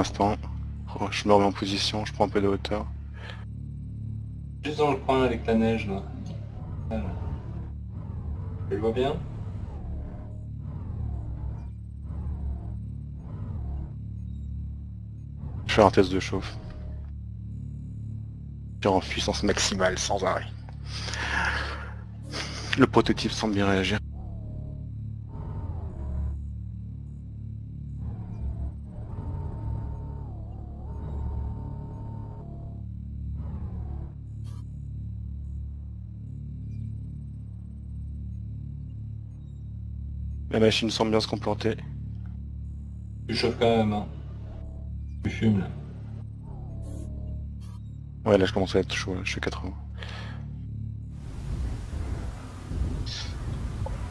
Oh, Je me remets en position, je prends un peu de hauteur. Juste dans le coin avec la neige là. Voilà. Tu le vois bien? Je fais un test de chauffe. Je suis en puissance maximale, sans arrêt. Le prototype semble bien réagir. La machine semble bien se comporter. Tu chauffes quand même hein. Tu fumes là. Ouais, là je commence à être chaud, là, je suis 80.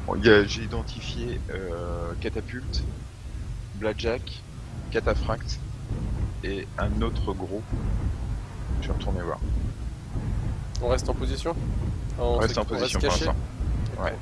Bon, il y a- J'ai identifié euh, Catapulte, Blackjack, Cataphracte et un autre gros. Je vais retourner voir. On reste en position? On reste en position pour caché? l'instant. Ouais.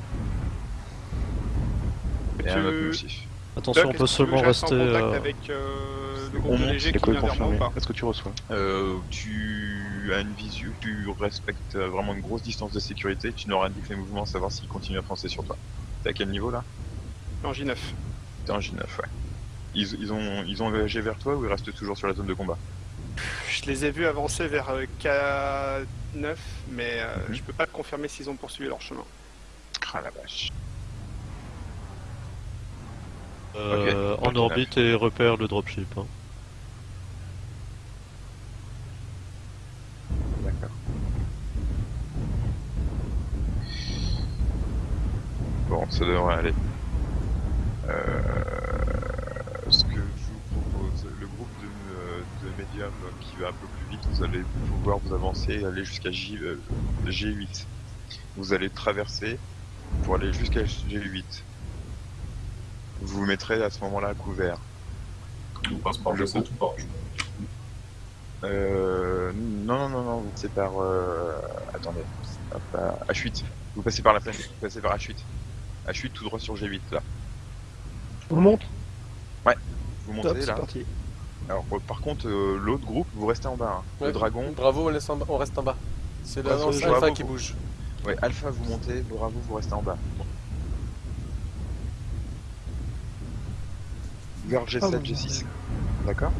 Et un Tu- autre moustif. Attention, Doc, on peut seulement rester. en contact euh, avec euh, le on monte, léger Les qui vient vers moi confirmé. ou pas Est-ce que tu reçois? Euh, tu as une visu, tu respectes vraiment une grosse distance de sécurité, tu n'auras indiqué les mouvements, savoir s'ils continuent à foncer sur toi. T'es à quel niveau là? En J9. T'es en J9, ouais. Ils, ils ont, ils ont voyagé vers toi ou ils restent toujours sur la zone de combat? Je les ai vus avancer vers euh, K9, mais euh, Mhm. je peux pas te confirmer s'ils ont poursuivi leur chemin. Ah la vache. Euh, en orbite et repère le dropship. hein. D'accord. Bon, ça devrait aller. Euh, ce que je vous propose, le groupe de, euh, de médium qui va un peu plus vite, vous allez pouvoir vous avancer et aller jusqu'à J, euh, G8. Vous allez traverser pour aller jusqu'à G8. Vous vous mettrez à ce moment-là à couvert. On passe par Le G7 ou par Euh, non, non, non, non, vous passez par... Euh... Attendez, hop, là, H8. Vous passez par la plaine, vous passez par H8. H8 tout droit sur G8, là. On monte Vous montez Top, c'est là. parti. Alors, euh, par contre, euh, l'autre groupe, vous restez en bas. hein. Ouais. Le dragon, Bravo, on, laisse en bas- on reste en bas. C'est Ouais, l'annonce c'est- alpha qui bouge. ouais, Alpha, vous montez, Bravo, vous restez en bas. Vers G7, Ah, bon. G6. D'accord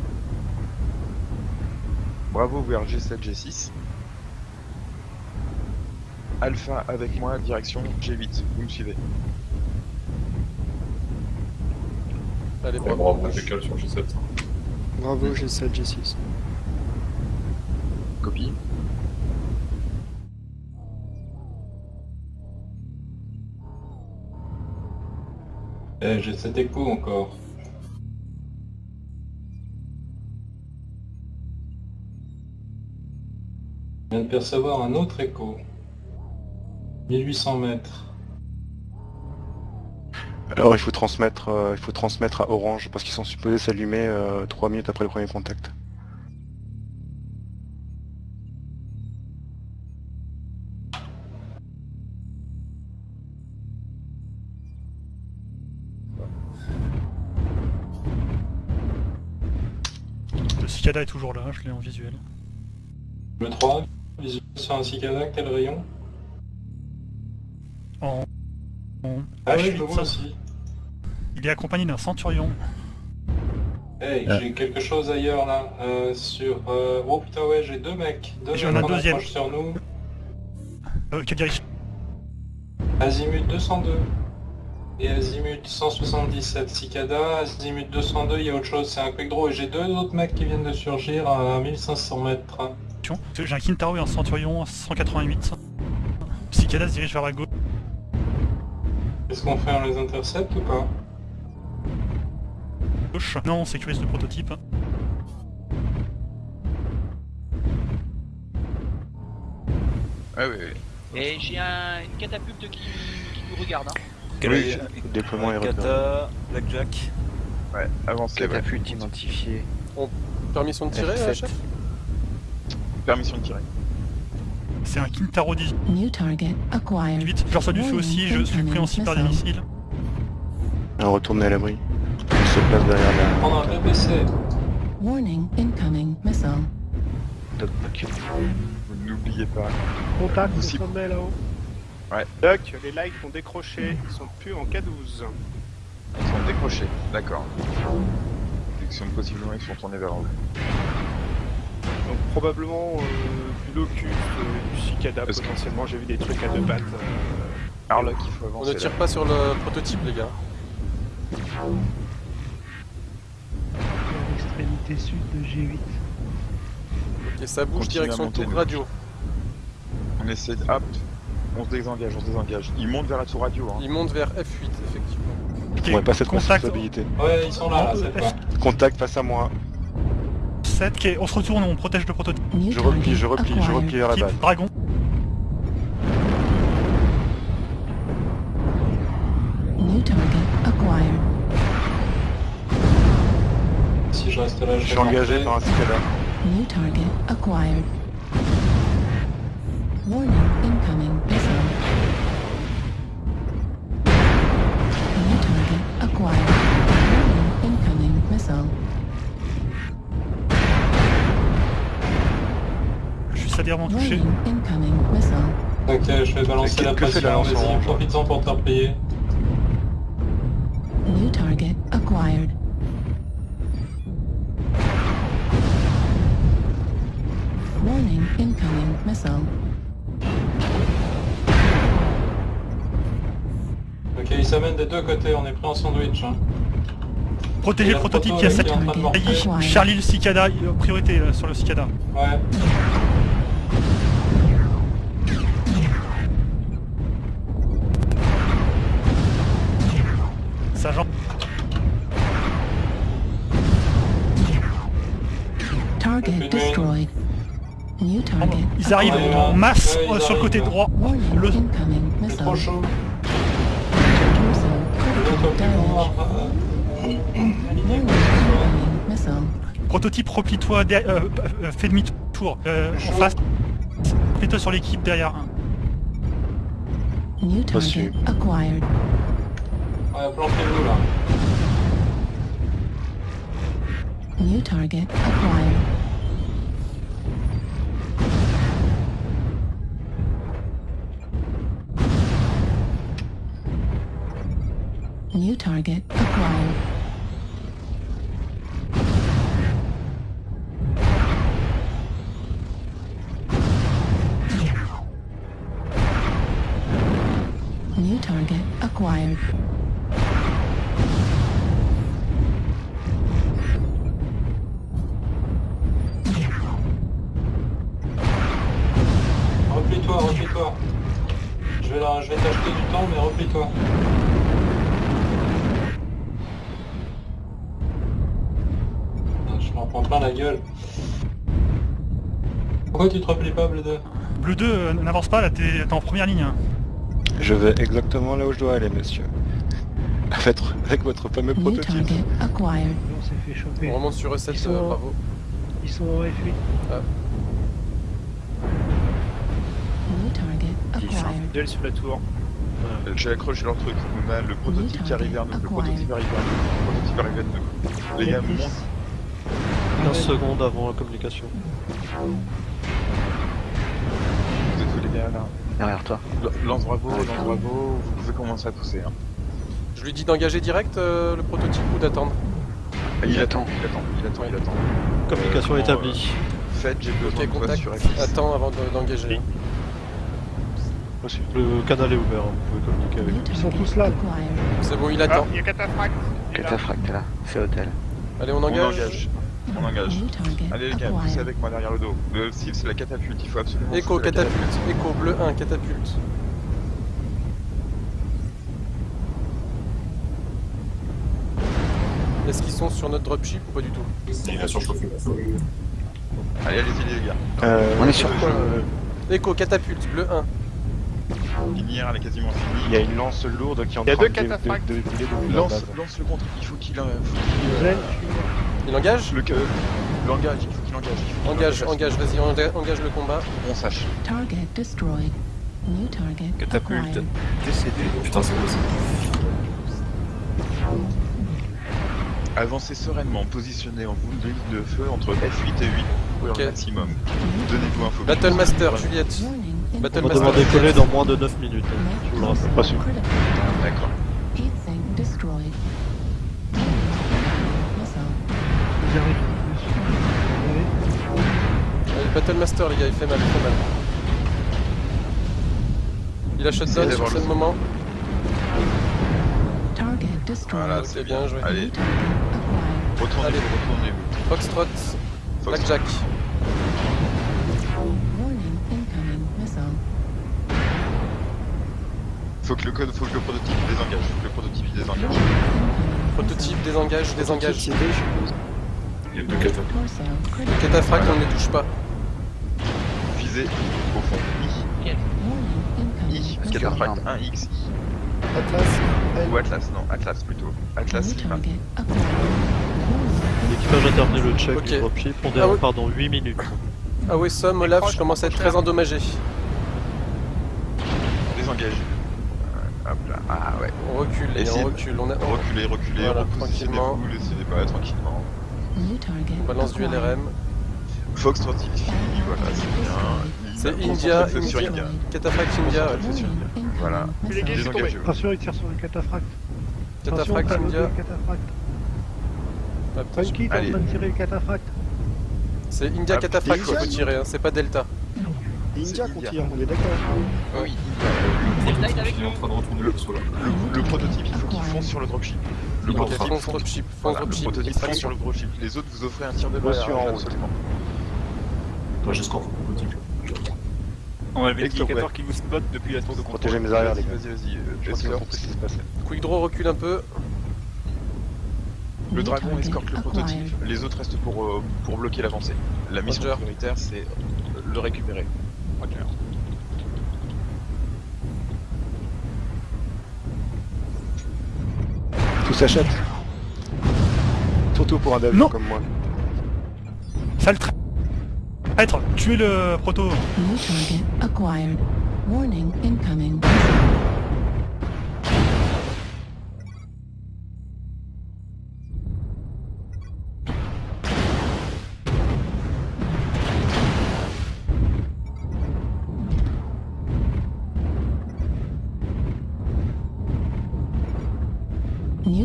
Bravo vers G7, G6. Alpha avec moi, direction G8. Vous me suivez Allez, bravo. bravo, impeccable sur G7. Bravo, G7, G6. Copie. Eh, j'ai cet écho encore. De percevoir un autre écho. 1800 mètres. Alors il faut transmettre, euh, il faut transmettre à Orange parce qu'ils sont supposés s'allumer 3 minutes après le premier contact. Le cicada est toujours là, je l'ai en visuel. Le 3, sur un cicada, quel rayon En, en Ah oui, H8, je le vois aussi. il est accompagné d'un centurion. Hey, j'ai quelque chose ailleurs là, euh, sur... euh, Oh putain ouais, j'ai deux mecs. Deux J'en mecs ai un en deuxième. approche sur nous. Euh, quelle direction Azimut 202. Et Azimut 177 Cicada, Azimut 202, il y a autre chose, c'est un quick draw. Et j'ai deux autres mecs qui viennent de surgir à 1500 mètres. J'ai un Kintaro et un centurion à 188. Cicada se dirige vers la gauche. Qu'est-ce qu'on fait, on les intercepte ou pas? Non, on sécurise le prototype. Ah oui, oui. Et j'ai un, une catapulte qui, qui nous regarde. Hein. Oui, déploiement est repéré. Kata, Blackjack, Ouais, avancez, ouais. catapulte identifié. Permission de tirer, R7. chef Permission de tirer. C'est un Kintaro 18. New target acquired. Je reçois du feu aussi, je suis pris en cible par des missiles. Alors retournez à l'abri. Il se place derrière la... Prendre un BPC. Warning, incoming missile. Doc, doc. Vous n'oubliez pas. Contact sommet là-haut. Doc, les likes ont décroché, ils sont plus en K12. Ils sont décrochés, d'accord. Possiblement ils sont tournés vers vous. Donc probablement euh, du locus, euh, du cicada que- potentiellement, j'ai vu des trucs à deux pattes. euh, il faut On avancer. ne tire là. pas sur le prototype, les gars. À l'extrémité sud de G8. Et ça bouge Continue direction monter, tour radio. On essaie de... Hop On se désengage, on se désengage. Ils montent vers la tour radio. Hein. Il monte vers F8, effectivement. Ok, Ouais, pas cette contact responsabilité. Ouais, ils sont là, là, cette fois. Contact face à moi. 7, ok, on se retourne, on protège le prototype. New Je replie, je target replie, je acquired. replie vers la base. Dragon. Si je reste là, je Je suis vais engagé par un cicada. New target acquired. Warning, Touché. Ok, je vais balancer la pression, vas-y, orange profites-en pour te replier. New target acquired. Warning, incoming missile. Ok, ils s'amènent des deux côtés, on est pris en sandwich. Hein. Le prototype proto, qui a elle est en train de morfler. sailli. Charlie le cicada, euh, priorité euh, sur le cicada. Ouais. Target Aucune destroyed. New target. Ils arrivent en masse euh, sur le côté droit. Le- C'est trop chaud. Prototype, replie-toi, derrière- euh, euh, fais demi-tour euh, en face. Replie-toi sur l'équipe derrière. New Reçu. target acquired. Ouais, planquez-vous là. New target acquired. New target acquired. New target acquired. Pourquoi tu te replies pas, Bleu 2 Bleu 2, euh, n'avance pas, là t'es en première ligne. hein. Je vais exactement là où je dois aller, monsieur. Avec, avec votre fameux New prototype. acquired. On s'est fait choper. On remonte sur E7, Ils sont- euh, bravo. Ils sont en F8. New target acquired. sur la tour. Euh, J'ai accroché leur truc. On a le prototype qui arrive vers nous. Le prototype arrive vers nous. Le prototype arrive vers nous. Les gars, F10. montent. 15 secondes avant la communication. Derrière toi. Lance bravo, lance bravo. Vous pouvez commencer à pousser. Hein. Je lui dis d'engager direct euh, le prototype ou d'attendre Il, attend, il attend, il attend, il attend. Communication Euh, établie. Faites, j'ai besoin Ok, de contact. sur F10. Attends avant de- d'engager. Reçu. Le canal est ouvert, hein, vous pouvez communiquer avec eux. Ils sont tous là. C'est bon, il Ah, attend. il y a Cataphracte. Il est là. Cataphracte là, c'est hôtel. Allez, on On engage. On engage. Allez les gars, poussez avec moi derrière le dos. Le cible c'est la catapulte, il faut absolument... Pousser la catapulte. Écho, bleu 1, catapulte. Est-ce qu'ils sont sur notre dropship ou pas du tout? Allez, allez-y les gars. Euh, On est sur quoi? Écho, catapulte, bleu 1. Linière, elle est quasiment Il finie. y a une lance lourde qui est en Il y a train deux de, dé- de, de Lance, le contre, il faut qu'il... euh, faut qu'il, euh, Zen, Il engage Le... euh, L'engage, il faut qu'il engage. il faut qu'il Engage, engage, vas-y, enga- engage le combat. On sache. Target destroyed. New target Catapulte. Décédé. Putain, c'est quoi ça Avancez sereinement, positionnez en vous de feu entre F8 et 8 pour maximum. Donnez-vous un focus. Battlemaster, Juliette. Warning. On va devoir décoller dans moins de 9 minutes. hein. Je vous le rappelle. Pas sûr. D'accord. Vous avez Allez, Battlemaster, les gars, il fait mal, il fait mal. Il a Essayez sur ce le- moment. Target destroyed. Voilà, c'est bien joué. Allez, retournez-vous, Allez. retournez-vous. Foxtrot, Fox- Blackjack. Warning. Incoming missile. Faut que le code, faut que le prototype désengage, faut que le prototype il désengage. Prototype, désengage, désengage. Il y a deux on ne les touche pas. Visée au fond. I, I, cataphracte 1X, I. Atlas, Ou Atlas, non, Atlas plutôt. Atlas Lima. l'équipage a terminé le check Ok. du dropship. On Ah oui. pardon 8 minutes. Ah oui, Somme, Olaf, je commence à être très endommagé. Désengage. Euh, Hop là, ah ouais. On recule, les Essayez on de- recule. On, a... Reculez, reculez, Voilà, repositionnez-vous, laissez pas tranquillement. On balance du. LRM. Fox voilà, c'est bien. C'est India, sur India. India. Cataphracte India, India. Voilà. Les gars. Attention, il tire sur le cataphracte. Cataphracte Attention, India. Funky, t'es en train de tirer le cataphracte. C'est India Ah, Cataphracte qu'il India. faut tirer, hein, c'est pas Delta. India qu'on tire, on est d'accord. Oui, Delta est avec Il est nous. en train de retourner le vaisseau là. le, le prototype, il faut qu'il fonce sur le dropship. Le dropship, dropship. fonce extraction. sur le dropship. Les autres, vous offrez un tir de route. absolument. Toi, j'escorte le prototype. On Hector, l'indicateur qui vous spot depuis la tour de contrôle. Protéger mes arrières, les Vas-y, gars. vas-y, vas-y. euh, Je crois qu'ils ont compris ce qui se passait. Quick draw recule un peu. Le dragon escorte le prototype. Les autres restent pour, euh, pour bloquer l'avancée. La mission prioritaire, c'est le récupérer. S'achète. Surtout pour un dev Non. comme moi. Sale tra- traître, tuez le proto. New target acquired. Warning. Incoming.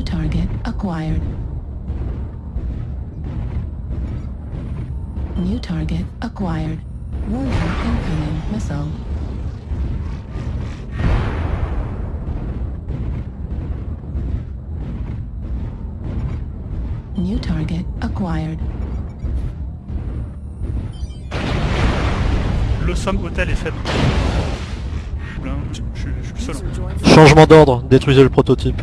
New target acquired. New target acquired. Warning incoming missile. New target acquired. Le somme hôtel est faible. User joined. Changement d'ordre, détruisez le prototype.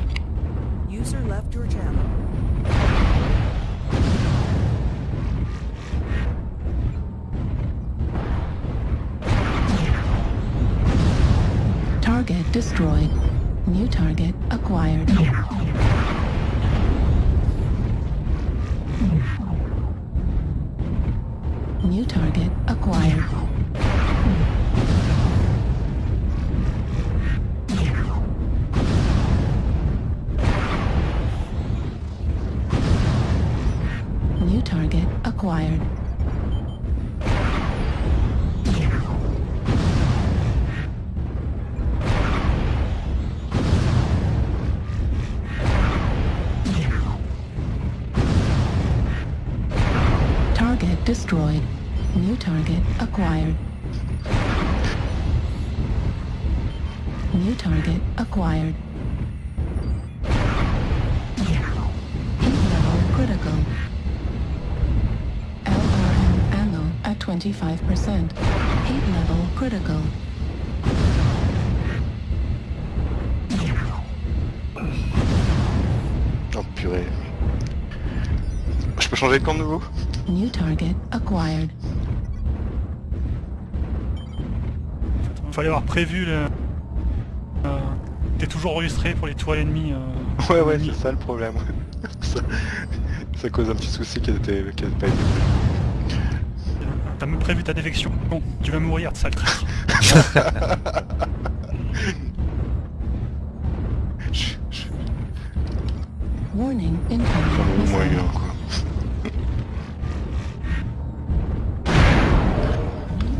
25%. Heat level critical. Oh purée. Je peux changer de camp de nouveau? New target acquired. Il fallait avoir prévu le... Euh, T'es toujours enregistré pour les toiles ennemies. euh, Ouais ouais c'est ça le problème. ça, ça cause un petit souci qui n'avait pas été. Même prévu ta défection. Bon, tu vas mourir, sale traître. Je- je- Warning, incoming quoi.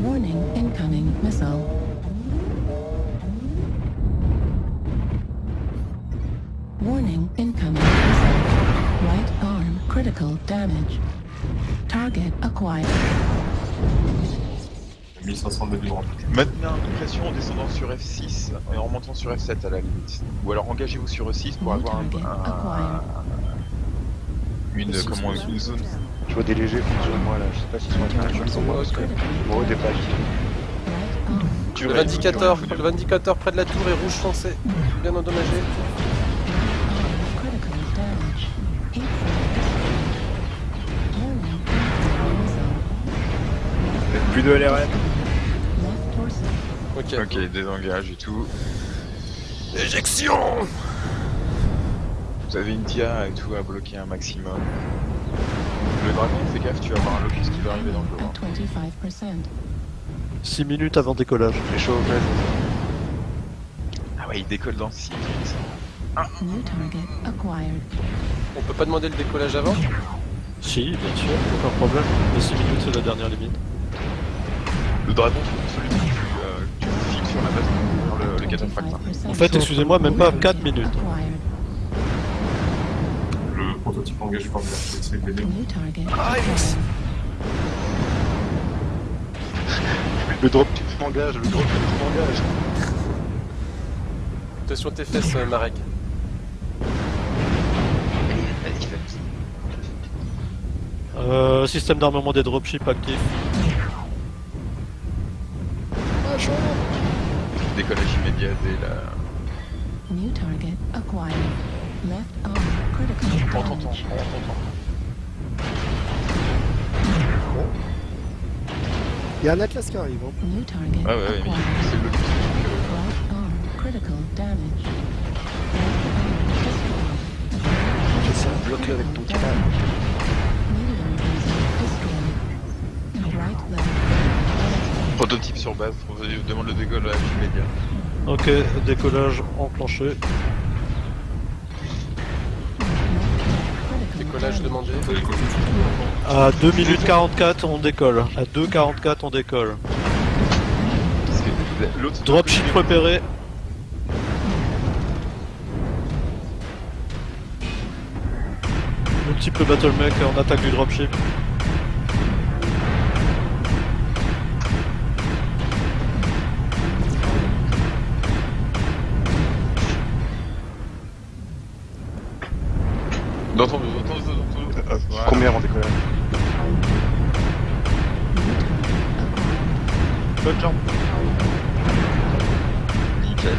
Warning, incoming missile. Warning, incoming missile. Right arm critical damage. Target acquired. 1500 de vibrant. Maintenez un coup de pression en descendant sur F6 et en remontant sur F7 à la limite. Ou alors engagez-vous sur E6 pour avoir un, une, comment, une zone. Je vois des légers contre moi là, je sais pas s'ils sont que bon, des Le vindicateur, le vindicateur près de la tour est rouge foncé. Bien endommagé. Plus de LRM. Ok. Ok, désengage et tout. Éjection Vous avez une dia et tout à bloquer un maximum. Le dragon, fais gaffe, tu vas avoir un locus qui va arriver dans le dos. Hein. 25%. 6 minutes avant décollage. Les chauds, Ah ouais, il décolle dans 6 minutes. New target acquired. On peut pas demander le décollage avant? Si, bien sûr, aucun problème. Les 6 minutes, c'est la dernière limite. Le dragon, celui files sur la base pour le, le cataphracte. 25%. En fait, excusez-moi, même pas 4 minutes. Le prototype engagé par le acquired. Le drop tu m'engages, le drop tu m'engages. Attention tes fesses, euh, Marek. Euh, système d'armement des dropships actif. Décollage immédiat dès la. New target acquired. Left arm critical On t'entend, damage. on t'entend. Il y a un Atlas qui arrive. Hein. New target Ah ouais, ouais, acquired. c'est le donc, Right arm critical damage. Left arm J'essaie de bloquer avec ton destroyed. Right leg. Prototype sur base, on demande le décollage immédiat. Ok, décollage enclenché. Décollage demandé. À 2 minutes 44, on décolle. À 2.44, on décolle. Dropship repéré. Multiple battle mech en attaque du dropship. Dans ton dos, dans ton dos, dans ton dos. Voilà. Combien avant décollage Bonne jambe. Nickel.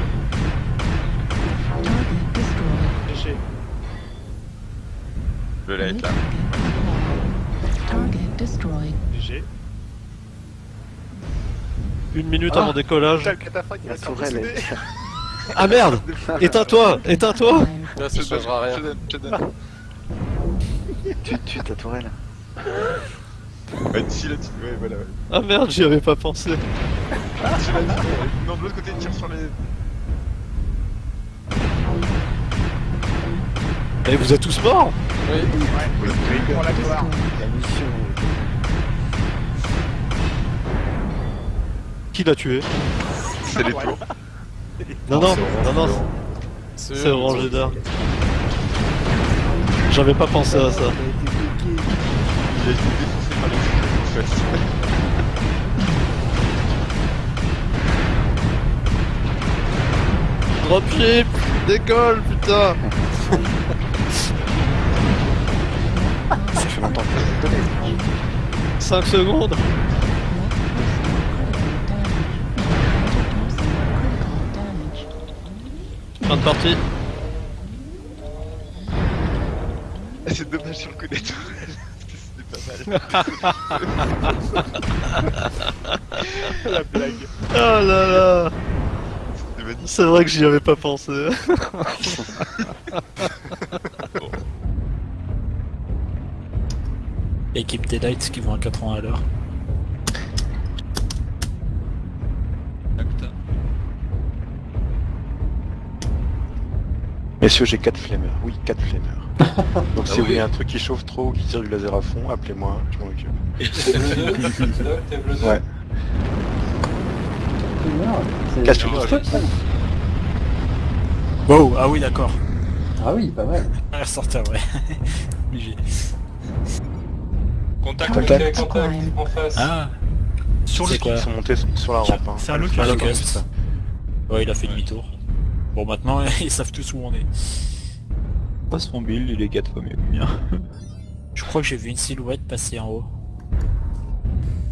Target destroyed. Léger. Le lait là. Léger. Une minute avant décollage. Cataphracte, il La tourelle est... Ah merde Éteins-toi Éteins-toi ça changera rien. Tu tues ta tourelle. Ouais, d'ici là, tu... ouais, voilà, ouais. Ah merde, j'y avais pas pensé. Là, tu- Non, de l'autre côté, tire sur les. Et vous êtes tous morts Oui. Pour la gloire. La mission... Qui l'a tué? C'est les tours. Non, non, non, non, C'est Orange Dark. J'avais pas pensé à ça. Il a été défoncé par les tours, en fait. Dropship Décolle, putain Ça fait longtemps que je donné. 5 secondes Fin de partie. C'est dommage sur le coup des tourelles. La blague. Oh là là. C'est vrai que j'y avais pas pensé. Équipe des Lights qui vont à 80 à l'heure. Messieurs, j'ai 4 flemmeurs. Oui, 4 flemmeurs. Donc si Ah vous oui. voulez un truc qui chauffe trop ou qui tire du laser à fond, appelez-moi, je m'en occupe. T'es bleu 2 Doc, t'es bleu 2 Ouais. C'est- Casse-toi. Wow, ah oui, d'accord. Ah oui, pas mal. Un ressortir, ouais. Obligé. Contact. Ok, contact, en face. Ah Sur C'est le quoi Ils sont montés sur la rampe. hein. C'est un Ah, le Un locust. Ouais, il a fait demi-tour. Bon, maintenant, ils savent tous où on est. Pas son build, il est 4 fois mieux que mien. Je crois que j'ai vu une silhouette passer en haut.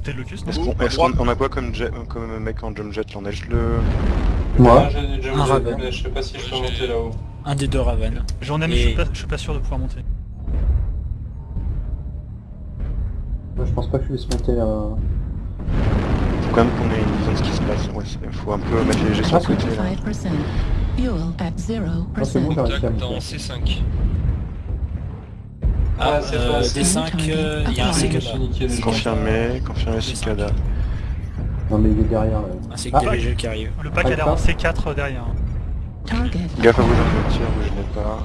T'es le locust, Est-ce qu'on est-ce qu'on- on a quoi comme, jet, comme mec en jump jet là On a juste le... Moi Un Raven. mais je sais pas si je peux monter là-haut. Un des deux Raven. J'en ai, mais je suis, pas, je suis pas sûr de pouvoir monter. Moi je pense pas que je puisse monter là. Faut quand même qu'on ait une vision de ce qui se passe. Ouais, faut un peu mettre les léger sur le côté là. 25%. Fuel at 0%. Ah, c'est bon, j'arrive à monter. C5. Ah, Ah, c'est euh, facile. D5, euh, il y a un cicada. Confirmé, confirmé cicada. Non mais il est derrière. Un c'est Ah, des légers qui arrive. Le pack a l'air en C4 derrière. Target. Gaffe à vous invertir, vous gênez pas.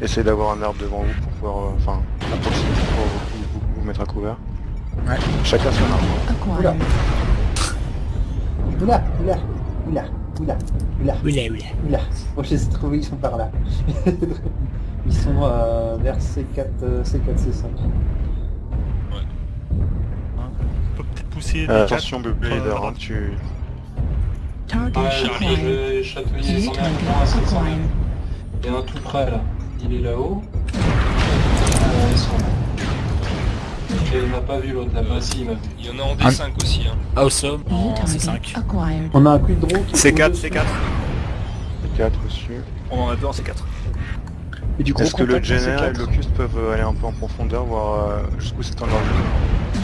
Essayez d'avoir un arbre devant vous pour pouvoir, euh, enfin, à proximité pour vous, vous- vous mettre à couvert. Ouais. Chacun son arbre. Oula. Oula, oula, oula, oula, oula, Oula, oula. oula. Bon, je les ai trouvés, ils sont par là. ils sont euh, vers C4, euh, C4, C5. On peut peut-être pousser des Euh, quatre, attention bébé euh, hein, tu... Target Ouais, je acquired. vais chatouiller New son target écran à 700 acquired. Il y en a un tout près là. Il est là-haut. Ah, ils sont là. Il m'a pas vu l'autre là-bas, si il m'a vu. Il y en a en D5 aussi. Hein. Awesome en target C5. acquired. On a un quid draw qui est C4, au-dessus. C4. 4 reçus. On en a deux en C4. Et du gros Est-ce que le Jenner et C4. le Locust peuvent euh, aller un peu en profondeur, voir euh, jusqu'où c'est en leur vie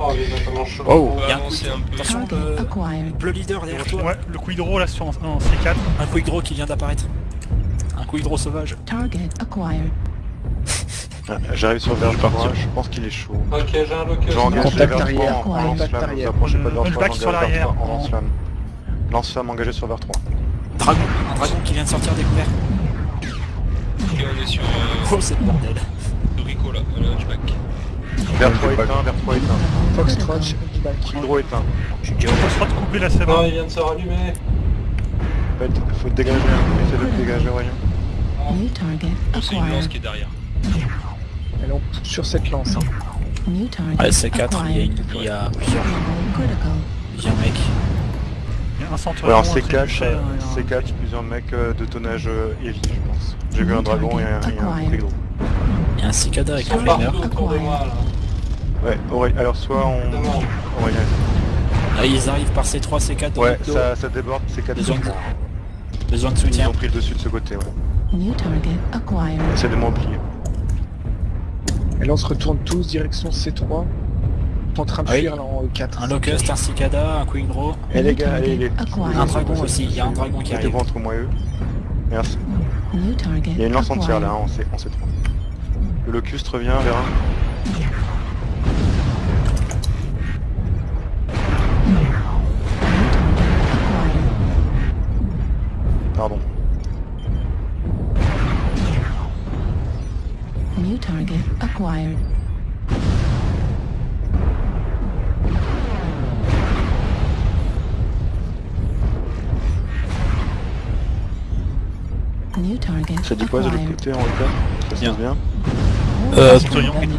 Oh, il est notamment chaud. Oh, va a un un peu. Attention, Target le, leader derrière toi. Ouais, le Quidro là sur en, en C4. Un quick draw qui vient d'apparaître. Un quick draw sauvage. Target acquired. Ah, J'arrive sur vers 3, je pense qu'il est chaud. Ok, j'ai un locus. Je engage Contact 3 arrière, en contact lance-flamme, vous arrière. approchez pas de vers Le 3, back sur j'engage l'arrière. 3 en lance-flamme. Lance-flamme engagé sur vers 3. Dragon, un dragon qui vient de sortir des couverts. Ok, on est sur euh, Oh, c'est le bordel. Rico là, le hunchback. Vers 3 éteint, vers 3 éteint. Foxtrot, Hydro éteint. On se fera de couper c'est Non, bon. il vient de se rallumer. Faites- Faut te dégager, hein. essayez de te dégager target C'est une lance acquired. qui est derrière. Allons sur cette lance. Hein. Ouais, C4, il y a, il y a plusieurs, plusieurs mecs. Il y a un Ouais, centurion, un C4, trébuchet, euh, un- C4, plusieurs mecs euh, de tonnage euh, heavy, je pense. J'ai vu un dragon et un, et. Il y a un cicada Ils avec un flamer. Ouais, Aurélien, alors soit on... Là, ils arrivent par C3, C4 dans Ouais, notre dos. ça, ça déborde, C4 Besoin de, besoin de Ils soutien. ont pris le dessus de ce côté, ouais. New target acquired. Essayez de m'oublier. Et là on se retourne tous direction C3. En train de Oui. fuir là en 4. Un locust, un cicada, un quick draw. Eh les gars, allez, les... Un dragon aussi, il y a un dragon qui arrive. Mettez-vous entre moi et eux. Merci. Il y a une lance entière là, hein, en C- en C3. Le locust revient vers un. Pardon. Target acquired. New target Ça dit quoi de l'autre côté en l'état Ça se passe bien Euh, Centurion. centurion.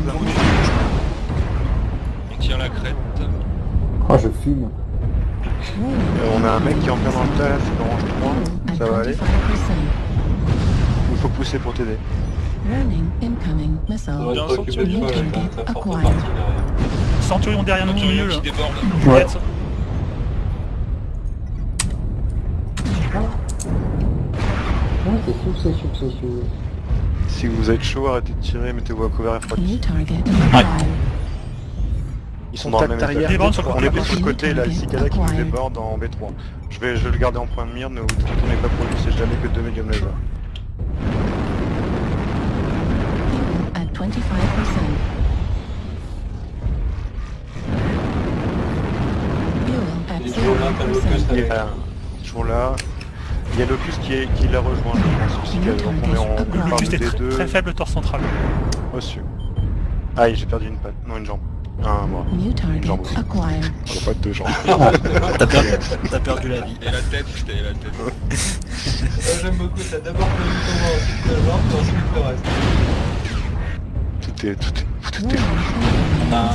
On tient la crête. Oh, je fume. Euh, On a un mec qui est en plein dans le tas, là, c'est l'orange 3. Ça va aller 25%. Il faut pousser pour t'aider. Warning, incoming missile. Toi forte partie. Centurion derrière nous au milieu là. Ouais. Ouais, c'est c'est c'est. Si vous êtes chaud, arrêtez de tirer, mettez-vous à couvert et New refroidissez. target acquired. Ils sont dans le même le On plus gauche. sur le côté, là, le cicada qui nous déborde en B3. Je vais, je vais le garder en point de mire, ne vous tournez pas pour lui, c'est jamais que deux medium laser. At 25%. Fuel at Il est toujours là, t'as le locust 0%. Il est avec. là, toujours là. Il y a Locus qui, est, qui l'a rejoint, je pense, aussi. Donc on est en on parle Locus est des très, deux. très faible torse central. Reçu. Aïe, j'ai perdu une patte. Non, une jambe. Un, Une target jambe aussi. acquired. On a pas deux jambes. T'as perdu, la vie. Et la tête, putain, la tête. Moi, J'aime beaucoup, t'as d'abord connu comment, ensuite le puis ensuite le reste. Tout est, tout est, tout est. On a un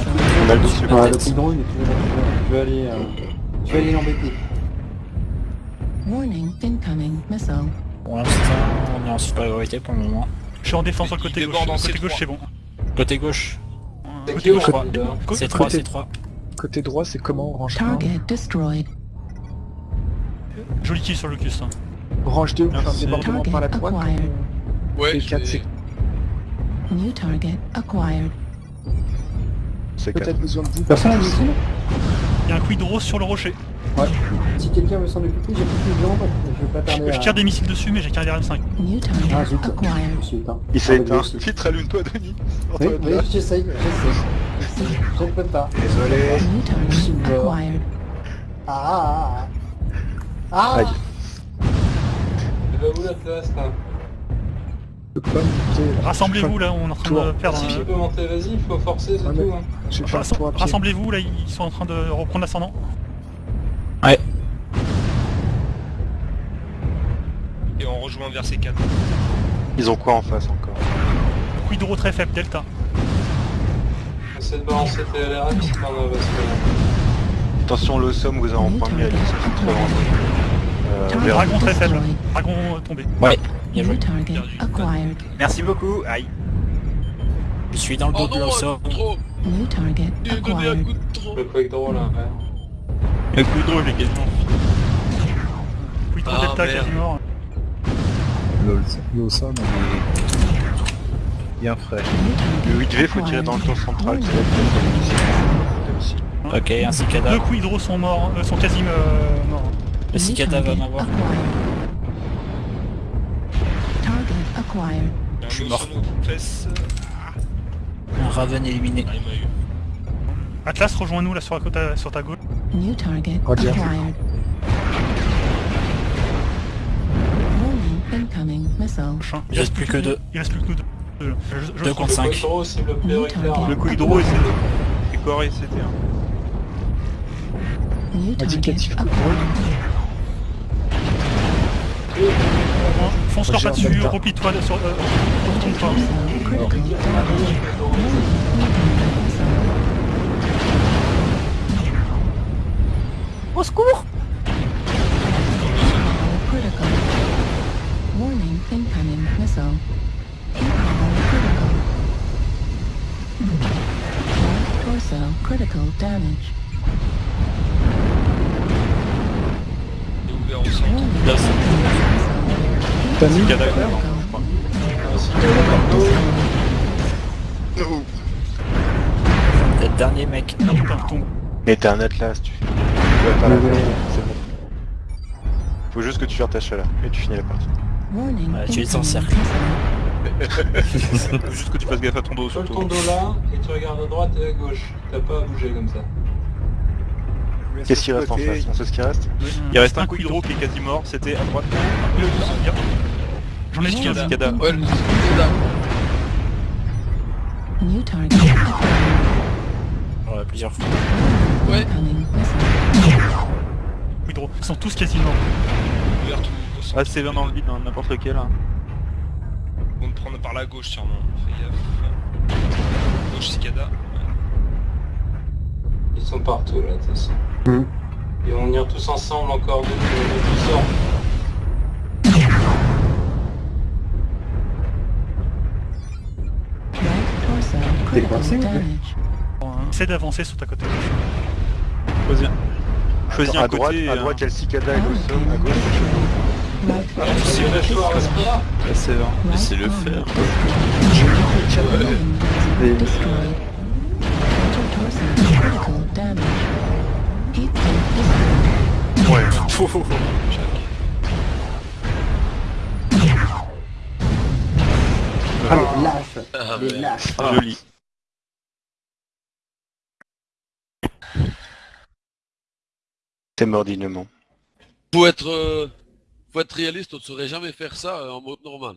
On a le dessus. Ouais, le Tigron, il est toujours là. Tu veux aller, euh, tu veux aller l'embêter. Warning, incoming missile. Pour l'instant, on est en supériorité pour le moment. Je suis en défense sur le côté gauche. Côté C3. gauche, c'est bon. Côté gauche, C'est Côté gauche, c'est 3, côté- c'est 3. Côté droit, c'est comment range 1 Target destroyed. Joli kill sur hein. Range 2, enfin Merci. débordement par la droite. Acquired. Ouais, Et je 4, vais- c'est New target acquired. C'est peut-être besoin de vous. Personne n'a missile Il y a un Quidro sur le rocher. Ouais. Si quelqu'un veut s'en occuper, j'ai plus de jambes, je vais pas tarder à... Je tire des missiles dessus, mais j'ai qu'un RM5. New Ah target zut, je acquired. éteint. Il s'est Ah, éteint. aussi. Vite, rallume-toi, Denis. Oui, oui, j'essaye, j'essaye. Je ne peux pas. Désolé. New target acquired. Ah ah ah ah Aïe. Elle va où la place là Rassemblez-vous là, on est en train de perdre. Si un- tu peux monter, vas-y, il faut forcer, c'est Ouais, tout. Hein. Rassemblez-vous là, ils sont en train de reprendre l'ascendant. Et on rejoint vers C4. Ils ont quoi en face encore? Quidro très faible, Delta. De balancer parce que... Attention, le somme vous a en vers- Dragon très faible. Dragon tombé. Ouais, bien joué. Merci beaucoup. Aïe. Je suis dans le dos Oh de l'Osso. trop New target acquired. coup de trop Le quick draw là, ouais. Le coup de drôle, les quasiment. Quidro Ah, Delta merde. quasi mort. Le Sam, il est bien frais. Le 8V, faut tirer dans le tour central. Ok, un cicada. Deux Quidro sont morts, euh, sont quasi euh, morts. Le cicada va m'avoir. Je suis mort. fesses. Un Raven éliminé. Ah, il m'a eu. Atlas, rejoins-nous là sur, la côte, sur ta gauche. New target Roger. acquired. Incoming missile. Il reste plus que deux. Il reste plus que nous deux. Je- Deux contre Le 5. quick draw cible prioritaire. target. hein. Le coup hydro, c'est c'est coré, c'était un. New target Indicatif coup de acquired. Fonce leur pas dessus, replie-toi sur... Euh, retourne-toi. Au secours Critical. Damage. Là, T'as mis. Le dernier mec. Putain, tombe. Mais t'es un Atlas, tu fais. Tu vas pas la c'est bon. Faut juste que tu gères ta chaleur et tu finis la partie. Ouais, tu es en incoming cercle. Faut juste que tu fasses gaffe à ton dos surtout. ton dos là, et tu regardes à droite et à gauche. T'as pas à bouger comme ça. Qu'est-ce qui reste en face On sait ce qui reste Il reste un hydro qui est quasi mort, c'était à droite. J'en ai tiré. Warning, Cicada. Ouais, le cicada. Ouais, plusieurs fois. Ouais. Quidro. Ils sont tous quasi morts. Ah, c'est bien dans le vide, hein, n'importe lequel. hein. Ils vont te prendre par la gauche sûrement. Fais gaffe. Gauche cicada. Ils sont partout là, de toute façon. Ils vont venir tous ensemble encore de tout sort. Right torso T'es coincé. Essaie d'avancer sur ta côté gauche. Choisis, choisis à un droite, côté. à hein. droite, il y a le cicada et le à gauche, Right Ah, c'est le vrai. Right Laissez-le arm. faire. Right torso critical damage. Heat sink destroyed. Ouais. Ah, les lâches Ah, Les ouais. lâches Ah, Joli. T'es mort dignement. Faut être... euh, Faut être réaliste, on ne saurait jamais faire ça euh, en mode normal.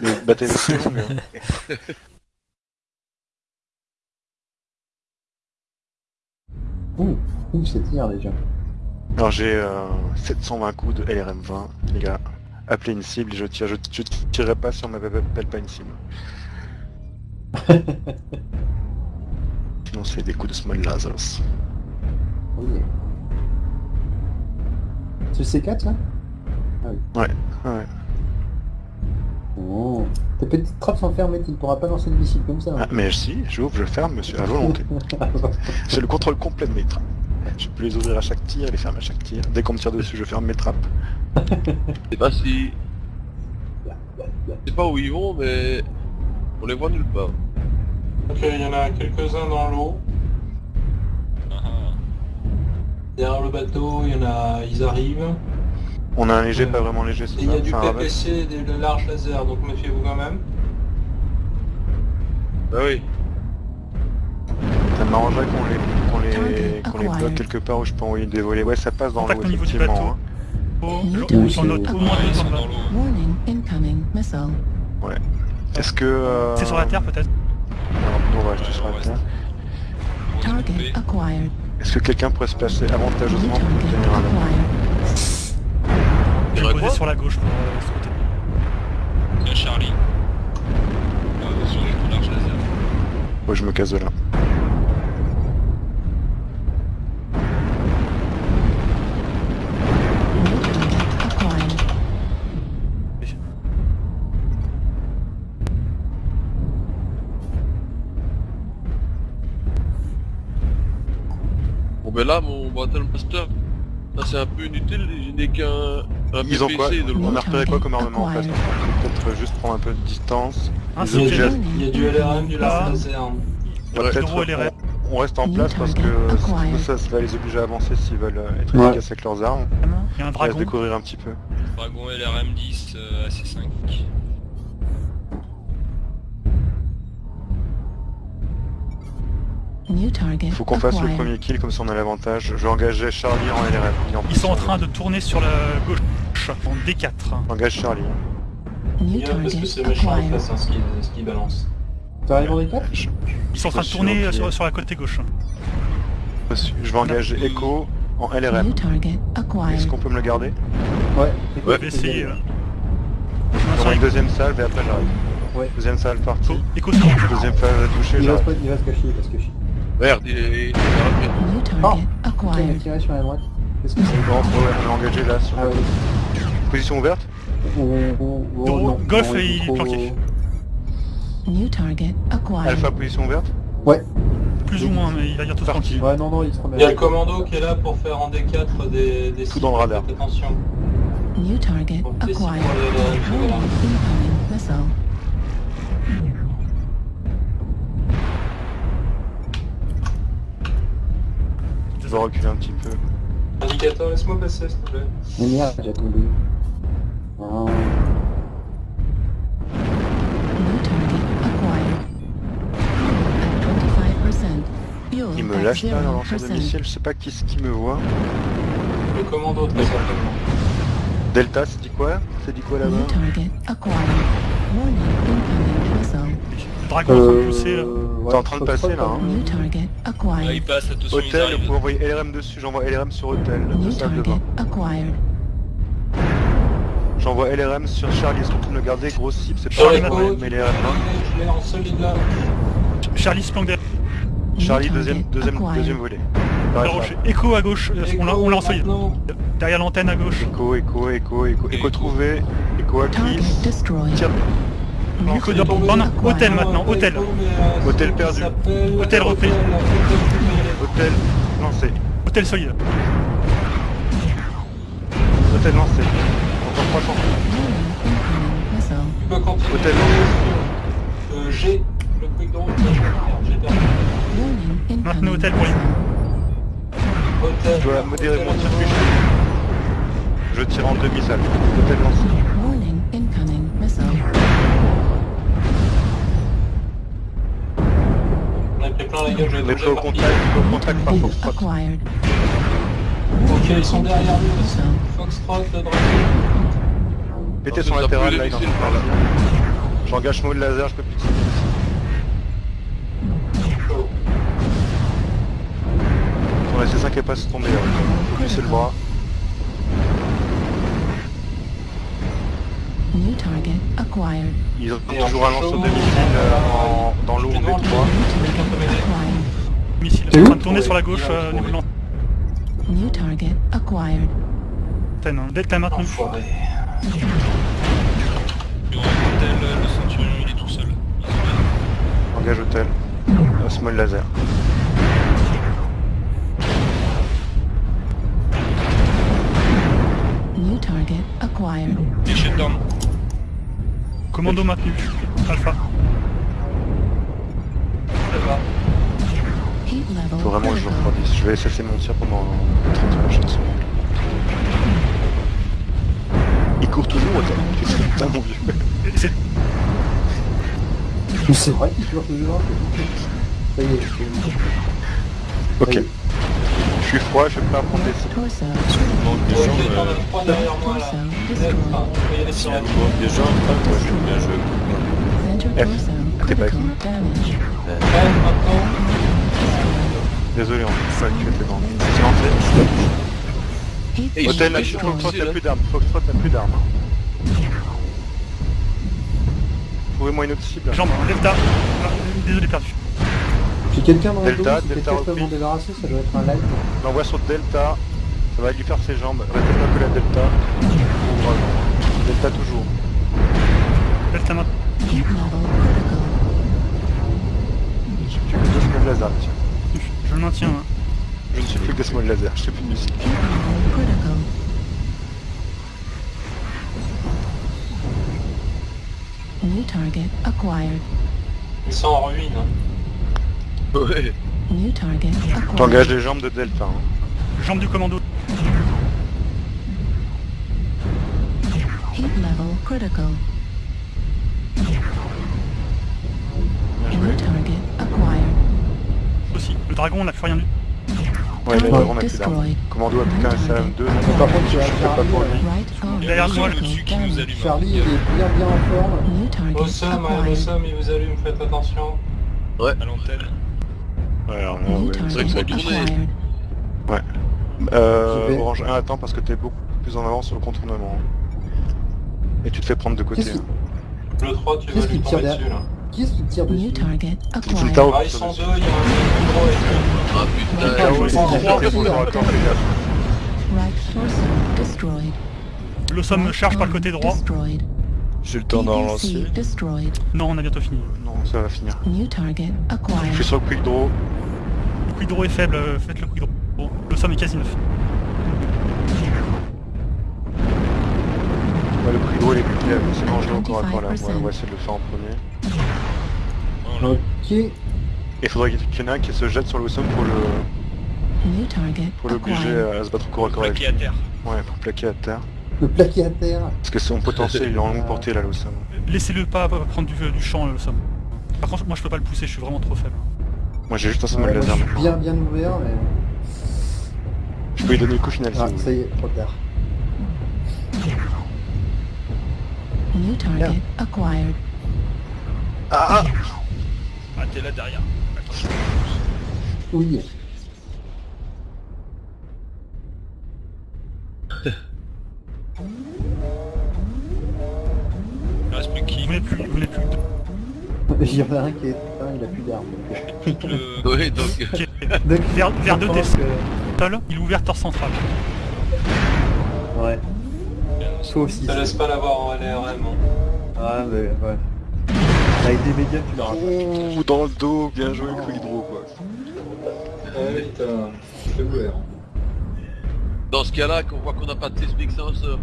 Mais battez les c'est long, hein. Ouh, ouh, c'est tir déjà. Alors j'ai euh, 720 coups de LRM20, les gars. Appelez une cible, je tire, je, je tirerai pas si on m'appelle pas une cible. Sinon c'est des coups de small lasers. Oui. C'est le C4 là? Ah oui. Ouais, ouais. Oh. Tes petites trappes sont fermées, tu ne pourras pas lancer de missile comme ça. hein. Ah, mais si, j'ouvre, je ferme, monsieur, à volonté. J'ai le contrôle complet de mes trappes. Je peux les ouvrir à chaque tir et les fermer à chaque tir. Dès qu'on me tire dessus, je ferme mes trappes. Je sais pas si... Je sais pas où ils vont, mais... On les voit nulle part. Ok, il y en a quelques-uns dans l'eau. Derrière le bateau, il y en a, ils arrivent. On a un léger, pas vraiment léger, il y a du. PPC et des de larges laser, donc méfiez-vous quand même. Bah oui. Ça m'arrangerait qu'on les, qu'on les, qu'on les bloque quelque part où je peux envoyer des volets. Ouais, ça passe dans l'eau, effectivement. hein. Oh, le. Ouais. Est-ce que... euh, C'est sur la terre peut-être Alors, on va rester sur la terre. Target acquired. Est-ce que quelqu'un pourrait se placer avantageusement pour Target tenir poser sur la gauche pour euh, ce côté. Tiens Charlie. Euh, sur coups large laser. Ouais, je me casse de là. Bon ben là, mon Battle Master, là c'est un peu inutile, je n'ai qu'un un Ils ont quoi. On a repéré quoi comme armement en face Peut-être juste prendre un peu de distance. Il y a du LRM, du Ouais, peut-être on, reste en place parce que ça, ça va les obliger à avancer s'ils veulent euh, être Ouais. efficaces avec leurs armes. Il y a un On va se dragon. découvrir un petit peu. Dragon LRM10 euh, AC5. Faut qu'on fasse le premier kill comme ça on a l'avantage. Je vais engager Charlie en LRM. Il en Ils sont en train de tourner sur la gauche en D4. J'engage Charlie. hein. Bien, parce que target c'est méchant face, hein, ce qu'il ce qu'il balance. T'arrives en D4 Je, Ils sont en train de tourner ok. sur, sur la côté gauche. je vais engager Echo en LRM. New target Est-ce qu'on peut me le garder? Ouais. Je vais essayer. euh. On va une deuxième salve et après j'arrive. Ouais. Deuxième salve partie. Écho sur le Deuxième phase à toucher, Il va, se, j'arrive. il va se cacher, il va se cacher. Merde, il est... il est New target Qui m'a acquired. tiré sur la droite Qu'est-ce que c'est ouais, on l'a engagé là sur Ah ouais. Position ouverte Oh, oh, oh. Golf, il est planqué. New target acquired. Alpha position ouverte Ouais. Plus ou moins, mais il va bientôt se tranquille. Ouais, non, non, il se remet. Il y a le commando qui est là pour faire en D4 des, des Tout dans le radar. Attention. New target acquired. incoming missile. Je vais reculer un petit peu. Indicateur, laisse-moi passer s'il te plaît. Mais merde, j'ai tombé. Ah. New target acquired. At 25%. Fuel Il me lâche pas un lanceur de 0%. missile, je sais pas qui c'est qui me voit. Le commando très certainement. Delta, c'est dit quoi? C'est dit quoi là-bas? Le dragon Euh, pousser là. Ouais, T'es en train de passer, là, hein. Là, acquired. il passe, attention, ils Hôtel, vous pouvez envoyer LRM dessus, j'envoie LRM sur Hôtel, de bain. acquired. J'envoie LRM sur Charlie, est-ce qu'on peut me le garder Gros cible, c'est pas grave, mais LRM là. je l'ai en solide là. Charlie se planque derrière Charlie, deuxième, deuxième, deuxième volet. Écho à gauche, euh, on l'a l'a en solide. Derrière l'antenne à gauche. Écho, écho, écho, écho, écho trouvé, écho Target acquis. Non, non, hôtel maintenant, hôtel. Hôtel perdu. Hôtel repris. hôtel lancé. Hôtel solide. Hôtel lancé. Encore 300. Warning, incoming missile. Tu peux continuer Hôtel. sur euh, G, le quick j'ai perdu. Maintenez hôtel pour. Hôtel. Je dois modérer mon tir Je tire en demi-salle. Hôtel lancé. Plein la gueule, je vais au par contact, au contact par Foxtrot. Ok, ils sont derrière nous. Foxtrot, le dragon. Pétez Non, son latéral là, il est en laisser train de le partir. J'engage de laser, je peux plus tirer. Ton SC5 est pas tombé, le bras. New target acquired. Ils ont toujours un lance chaud, de missile euh, en- dans l'eau en B3. Quelqu'un peut m'aider Acquired. Missile. En train de tourner sur la gauche, euh, niveau de New target acquired. l'antenne. hein. Delta maintenu. Enfoiré. Le hôtel, le centurion, il est tout seul. Engage hôtel. Euh, Small laser. New target acquired. Commando maintenu. Alpha. Faut vraiment que je refroidisse. Je vais cesser mon tir pendant 30 prochaines secondes. Il court toujours, attends. Putain mon vieux. C'est Mais c'est vrai qu'il court toujours. Ça y est, je suis... Ok. Je suis froid, je vais pas prendre des moi je bien F. T'es pas. Désolé, on peut pas tuer tes. C'est Hôtel, là, Foxtrot là. plus d'armes. Foxtrot n'a plus d'armes. Trouvez-moi une autre cible. jambe. Ah, Désolé, perdu. J'ai quelqu'un dans le Delta, dos, si Delta quelqu'un peut m'en débarrasser, ça doit être un live. L'envoie sur Delta. Ça va lui faire ses jambes. Restez pas que la Delta. Delta toujours. Delta critical. J'ai que deux small laser, tiens. Je le maintiens. hein. Je ne suis plus que des small laser, je sais plus de musique. New target acquired. Ils sont en ruine. hein. Ouais. New target acquired. J'engage les jambes de Delta. hein. Jambe du commando. Heat level critical. Bien joué. New target acquired. Aussi. Le dragon, on n'a plus rien du Ouais, là, Target on a plus d'armes. Commando a plus qu'un SAM2. Par contre, tu as je fais pas pour lui. Derrière moi, le dessus qui nous allume. Charlie, il est bien bien en forme. Awesome, ouais. Awesome, il vous allume, faites attention. À l'antenne. Ouais, ouais. que. Euh. Orange 1, attends parce que t'es beaucoup plus en avance sur le contournement. Et tu te fais prendre de côté. Hein. Le 3, tu vas lui tomber dessus là. Qui est-ce qui tire New dessus target acquired. Ah, ils sont deux, il y a un gros et Ah putain. Trois. Right torso destroyed. Le somme me charge par le côté droit. Destroyed. J'ai le temps d'en lancer. PPC destroyed. Non, on a bientôt fini. Non, ça va finir. New target Je suis sur le quick draw. Le quick draw est faible, euh, faites le quick draw. Bon, le somme est quasi neuf. Ouais, le quick draw il est plus faible. C'est dangereux encore à corps là. Ouais, on va essayer de le faire en premier. Oh, Ok. Et il faudrait qu'il y en ait un qui se jette sur le somme pour le New target pour l'obliger à se battre au corps à corps avec Plaqué à terre. Ouais, pour plaquer à terre. Le plaqué à terre. Parce que son potentiel il est en longue portée là, le somme. Laissez-le pas prendre du, du champ, le somme. Par contre, moi je peux pas le pousser, je suis vraiment trop faible. Moi j'ai juste un small Ouais, moi, laser je suis bien bien ouvert, mais... Je peux lui donner le coup final si Ah, ça y est, trop tard. New target acquired. Ah ah Ah, t'es là derrière. Attends. Oui. Il reste plus qui Vous n'êtes plus, vous n'êtes plus. Il y en a un qui est il a plus d'armes. donc, le... Donc. Ok. euh, donc, Vers, vers deux pense que- il est ouvert torse central. Ouais. Toi aussi. Ne laisse pas l'avoir en LRM. hein. Ah, mais ouais. Avec des médias, tu l'auras pas. Ouh, dans le dos, bien joué quick draw quoi. Ah putain, c'est ouvert. Dans ce cas-là, qu'on voit qu'on n'a pas de seismic sensor.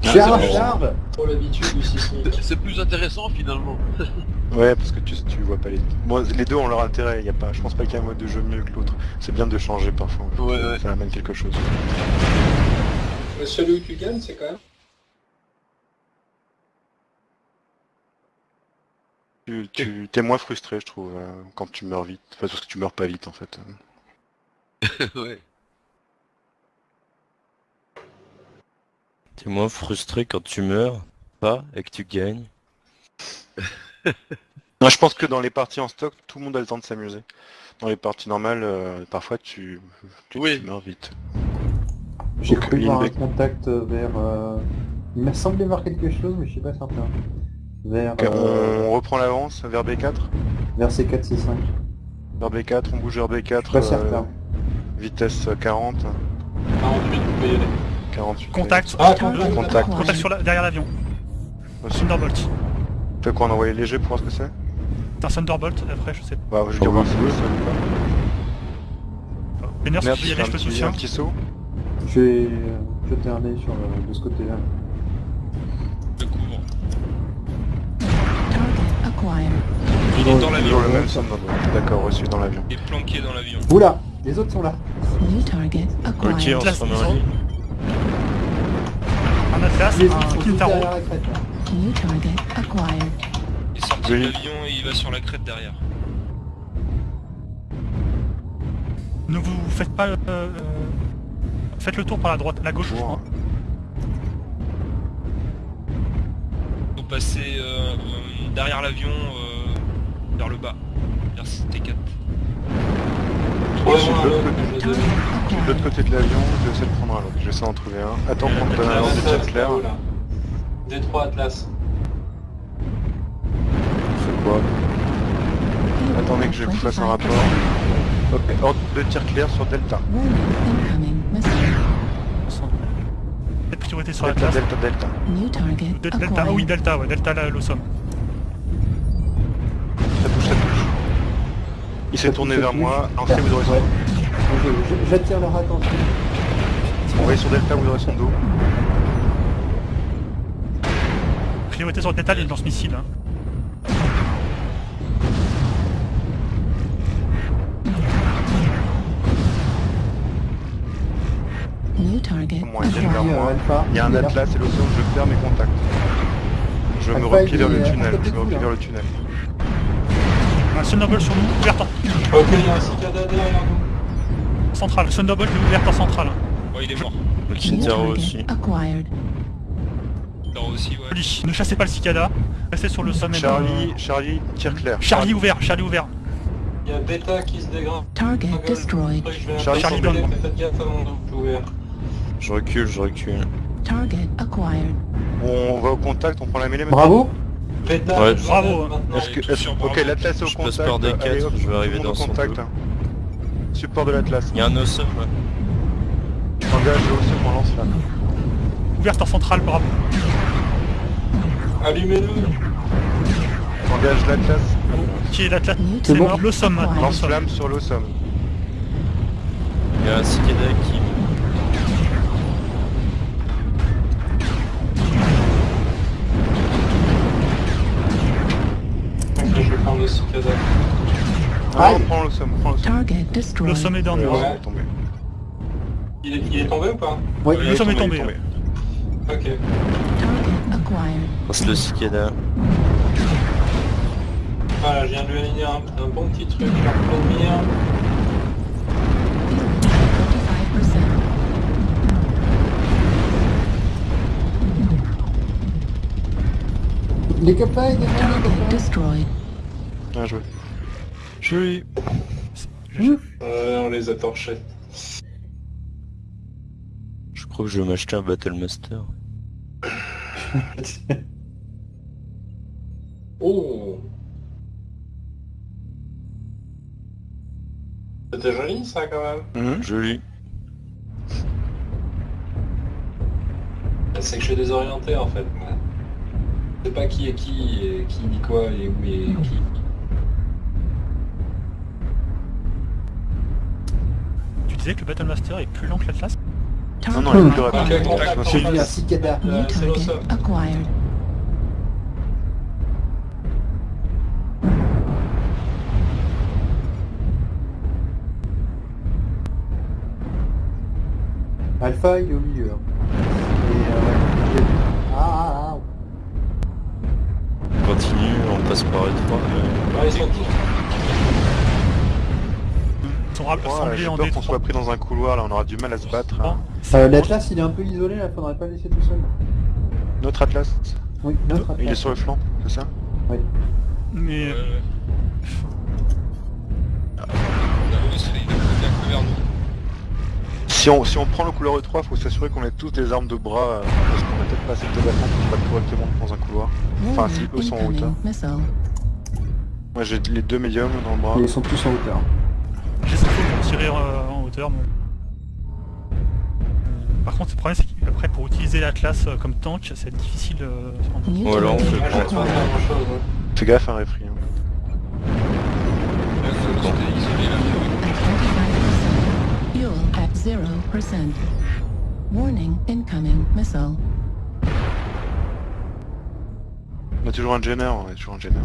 Charge, charge l'habitude du sismique. C'est plus intéressant finalement. Ouais, parce que tu, tu vois pas les... Bon, les deux ont leur intérêt, y a pas... je pense pas qu'il y ait un mode de jeu mieux que l'autre. C'est bien de changer parfois. Ouais, ouais. Ça amène quelque chose. Mais celui où tu gagnes, c'est quand même. Tu, tu t'es moins frustré, je trouve, euh, quand tu meurs vite. Enfin, parce que tu meurs pas vite, en fait. ouais. T'es moins frustré quand tu meurs, pas, et que tu gagnes. Non, je pense que dans les parties en stock, tout le monde a le temps de s'amuser. Dans les parties normales, euh, parfois tu, tu, tu meurs vite. J'ai cru voir un contact vers... euh, Il m'a semblé voir quelque chose, mais je suis pas certain. Vers... Ok, euh, On reprend l'avance vers B4 Vers C4, C5. Vers B4, on bouge vers B4. Pas certain. Vitesse 40. 48, vous pouvez y aller. 48. Contact. Ah, contact. contact. Contact sur la- derrière l'avion. Thunderbolt. Fait quoi, on a envoyé léger pour voir ce que c'est C'est un Thunderbolt, après je sais pas. Bah, je vais dire voir si c'est. Vénère, si tu veux y il y aller, je un te petit, soutiens. un petit saut. Je vais euh, jeter un sur euh, de ce côté-là. Je couvre. Il est dans l'avion. Même Thunderbolt. D'accord, reçu dans l'avion. Il est planqué dans l'avion. Oula Les autres sont là. New target acquired. Ok, on se remet en ligne. Un Atlas, un là. New target acquired. Il est sorti de l'avion et il va sur la crête derrière. Ne vous faites pas... euh, euh, Faites le tour par la droite, la gauche. je crois. Faut passer euh, derrière l'avion euh, vers le bas. Vers T4. Je suis de l'autre côté- de l'autre côté de l'avion, je vais essayer de prendre un autre. Je vais essayer d'en trouver un. Attends qu'on te donne un ordre de tir clair. D3 Atlas. C'est quoi? Attendez que je vous fasse un rapport. Ok, ordre de tir clair sur Delta. Priorité sur la Delta. Delta, Delta. New target De- Delta, ah oui. Delta, ouais, Delta, là, Il s'est tourné vers moi. Lancez, vous aurez son Ouais. dos. J'attire leur attention. Envoyez sur Delta, vous aurez son dos. Priorité sur Delta, il une lance-missile. Hein. New target Moi, il vient vers moi. Il y a un. Atlas et l'océan, je perds mes contacts. Je me replie vers le tunnel. Je me replie vers le tunnel. Un Thunderbolt sur nous, ouverte en Ok, il y a un cicada derrière nous. centrale. Thunderbolt ouverte en centrale. Ouais, il est mort. Le target aussi. acquired? Là aussi, ouais. Joli. Ne chassez pas le cicada. Restez sur le sommet. Charlie, Charlie, tir clair. Charlie ouvert, Charlie ouvert. Il y a Beta qui se dégringue. Target destroyed. Charlie, Charlie Charlie, Faites gaffe à mon double ouvert. Je recule, je recule. Target acquired. On va au contact, on prend la mêlée maintenant. Bravo Ouais. Bravo, hein. que, ok, l'Atlas est au Je passe contact. par D4, Allez, hop, je vais arriver dans son contact. Support de l'Atlas. Il y a un awesome. Engage le mon lance-flamme. Ouverte en centrale, bravo. Allumez-le. Engage l'Atlas. Qui est l'Atlas C'est bon. mort. Maintenant. Lance-flamme sur l'Ossum. Il y a un cicada qui... le cicada. Ah, on prend l'Ossum, on prend. Target destroyed. Le somme est down. Ouais, est tombé. Il est, il est tombé ou pas Oui. Le somme est tombé. tombé. Ok. Target acquired. Passe le cicada. Voilà, je viens de lui aligner un, un bon petit truc pour le mire. 45%. Les copains, copains. destroyed. Bien joué. Joli. Ouais, on les a torchés. Je crois que je vais m'acheter un Battlemaster. Oh C'était joli ça quand même. Mhm. Joli. C'est que je suis désorienté en fait. Je sais pas qui est qui, et qui dit quoi et où est qui. Disais que le Battlemaster est plus lent que l'Atlas Non, non, il est plus rapide. vu un face. cicada. New Euh, c'est target l'Ossum. acquired. Alpha, il est au milieu. hein. Et, euh. Ah, ah, ah. On continue, on passe par E3. mais- Ouais, ils sont tous. Ils sont ra- trois, rassembler j'ai en peur qu'on soit pris dans un couloir, là on aura du mal à se battre. hein. Euh, L'Atlas il est un peu isolé là, faudrait pas le laisser tout seul. Notre Atlas Oui, notre Il est Atlas. sur le flanc, c'est ça Oui. Mais vers nous. si on, si on prend le couloir E3, faut s'assurer qu'on ait tous des armes de bras, euh, parce qu'on a peut-être pas assez de débattement pour se battre correctement dans un couloir. Enfin, si eux sont en hauteur. Moi j'ai les deux médiums dans le bras. Et ils sont tous en hauteur. Tirer euh, en hauteur. moi. Par contre, le problème, c'est qu'après, pour utiliser l'Atlas euh, comme tank, c'est difficile. euh, un- New Voilà, on fait. Fais gaffe, un hein. 25%. Fuel at 0%. Warning, incoming missile. On a toujours un Jenner, on a toujours un Jenner.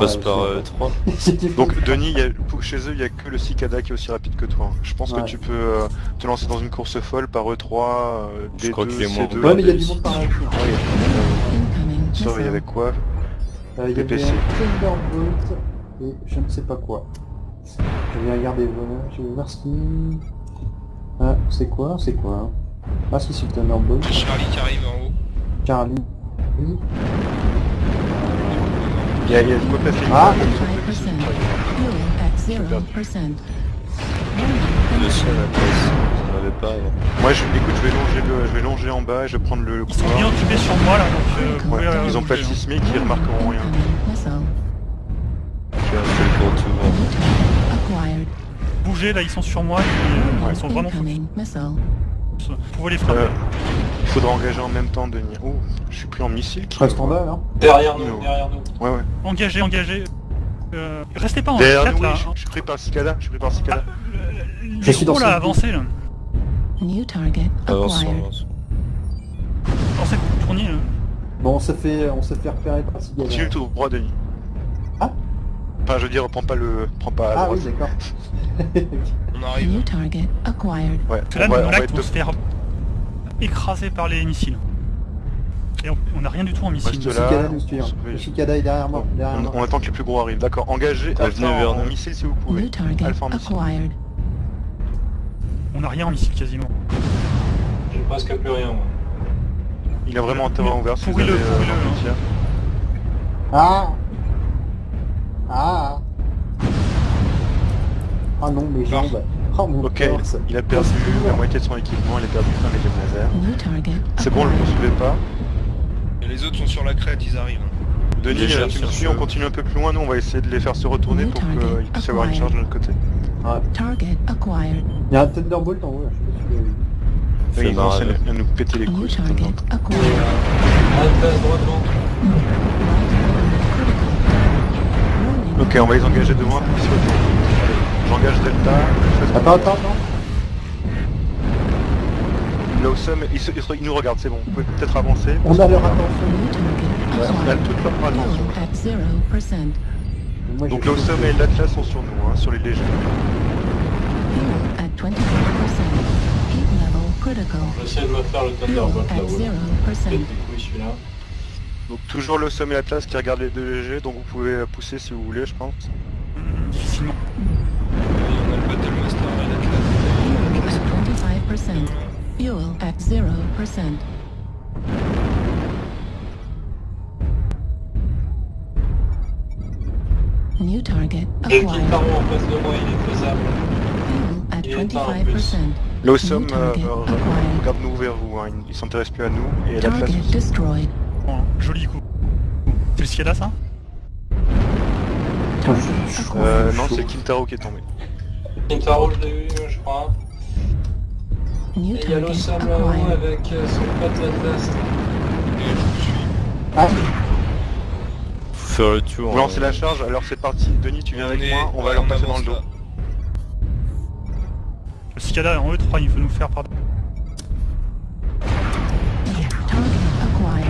Passe par sais euh, pas. 3. C'était faux. Donc Denis, il y a- pour- chez eux, il n'y a que le Cicada qui est aussi rapide que toi. Je pense Ouais. que tu peux euh, te lancer dans une course folle par E3, euh, D2, Je crois qu'il est moins C2. Ouais mais il y a du monde par là. Ah oui, Incoming Sorry, il y missile. avait quoi? Euh, Il y avait Thunderbolt et je ne sais pas quoi. Je vais regarder, voilà, je vais voir ce qui... Ah, c'est quoi? C'est quoi? Ah si, c'est le Thunderbolt. Charlie qui arrive en haut. Charlie. Oui. Il y a, il y a de quoi placer une Ah, balle, 25%. Fuel at 0%. Le ciel à la place. J'en avais pas avant. Moi, je, écoute, je vais longer le, je vais longer en bas et je vais prendre le, le Ils sont couloir. bien occupés sur moi là, donc euh, Ouais, euh, ils ont pas de hein. sismique, ils remarqueront rien. Le tout acquired. Bougez là, ils sont sur moi, ils, ils sont vraiment. Vous pouvez les frapper. Euh, faudra engager en même temps, Denis. Oh, je suis pris en missile. qui- Reste en bas là. Derrière nous, derrière nous. Ouais, ouais. Engagez, engagez. Euh, restez pas en Derrière 4 nous, oui, là. je, je suis pris par le Cicada. Je suis pris par le Cicada. Les suis dans gros ce- là, avancez là. New target Avance, acquired. avance. Avancez, tournez. là. Bon, on s'est fait, on s'est fait repérer par Cigala. Continue tout droit, Denis. Ah Enfin, je veux dire, prends pas le, prends pas Ah droite. oui, d'accord. On arrive. New target acquired. Ouais, que là, on va, on va être se faire écraser par les missiles. Et on on a rien du tout en missile. Le là. Cicada nous suit. Oui. Le Cicada est derrière moi. Derrière On, moi. on attend que les plus gros arrivent. D'accord, engagez Alpha vers en, en missile si vous pouvez. Alpha en missile. On a rien en missile quasiment. J'ai presque plus rien. moi. Il a vraiment un terrain ouvert Pourris-le, euh, pourris-le, hein. Ah Ah Ah non, mes jambes. Oh mon Ok, il a perdu la moitié de son équipement, il a perdu un médium laser. C'est bon, ne poursuivez pas. Et les autres sont sur la crête, ils arrivent. Denis, tu me suis, on continue un peu plus loin, nous on va essayer de les faire se retourner pour qu'il puisse y avoir une charge de notre côté. Target acquired. Il y a un Thunderbolt en haut là, je sais pas si vous l'avez vu. Oui, Fais ils ont marrer. essayé de nous péter les couilles. target acquired. Alphas droit devant. Warning. Ok, on va les engager devant pour qu'ils se retournent. J'engage Delta. je Attends, attends, attends. Là au sommet, ils, se- ils nous regardent, c'est bon. Vous pouvez peut-être avancer. On a leur attention. Ouais, on a toute leur attention. Fuel at 0%. Moi, Donc sommet et l'Atlas sont sur nous, hein, sur les légers. Fuel at 25%. Heat level critical. J'essaie de me faire le Thunderbolt là-haut. là. 0%. Pète les couilles celui-là. Donc toujours le sommet et l'Atlas qui regarde les deux légers, donc vous pouvez pousser si vous voulez, je pense. Hum, 0%. New target acquired. Kitaro en face de moi, il est faisable. Fuel at Il est pas en plus. 25%. Là au sommet, New euh, target euh, acquired. regarde-nous vers vous, hein, ils- ils s'intéressent plus à nous. Et Target aussi. destroyed. Bon, joli coup. C'est le Cicada ça? Target Euh, non, c'est Kintaro qui est tombé. Kitaro, je l'ai eu, je crois. New Et il y a target l'Ossam là-haut acquired. avec euh, son pote suis. Ah, Faut faire le tour. Vous lancez la charge, alors c'est parti. Denis, tu viens On avec est- moi, on va ouais, leur passer dans le dos. là. Le Cicada en E3, il veut nous faire par...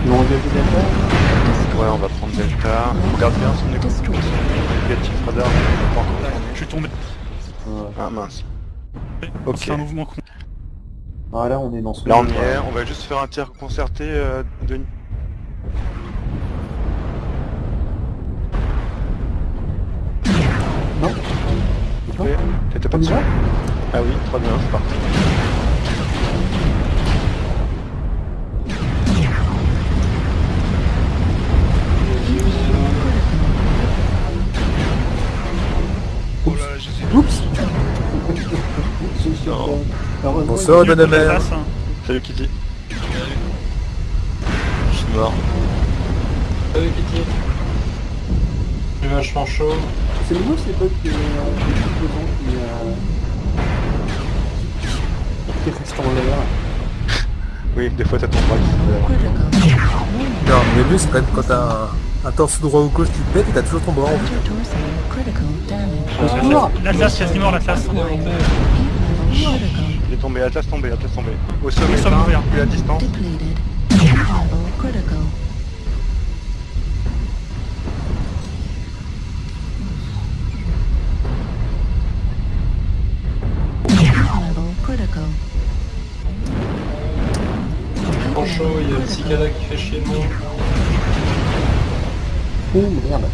Ils ont engagé Delta. Ouais, on va prendre Delta. Regarde bien son. Négatif radar, on peut pas encore. Je suis tombé. Ah mince. Ok. C'est un mouvement con. Ah là on est dans ce Là on y on va juste faire un tir concerté euh, de... Non. T'étais pas dessus Ah oui, 3 de 1, c'est parti. Bonsoir, bonne mère. Salut Kitty. Je suis mort. Salut Kitty. J'ai vachement chaud. C'est nouveau ces bugs euh, qui, euh, qui restent en l'air. Oui, des fois t'as ton bras qui se. Non, mais le but c'est quand même quand t'as un, un torse droit ou gauche qui pète et t'as toujours ton bras en L'Atlas quasiment. Il est tombé, Atlas tombé, Atlas tombé. Au sommet, Au sommet éteint, ouvert. plus à distance. Depleted. Heat level critical. Heat level critical. Vachement chaud, il y a le cicada qui fait chier le monde. Oh merde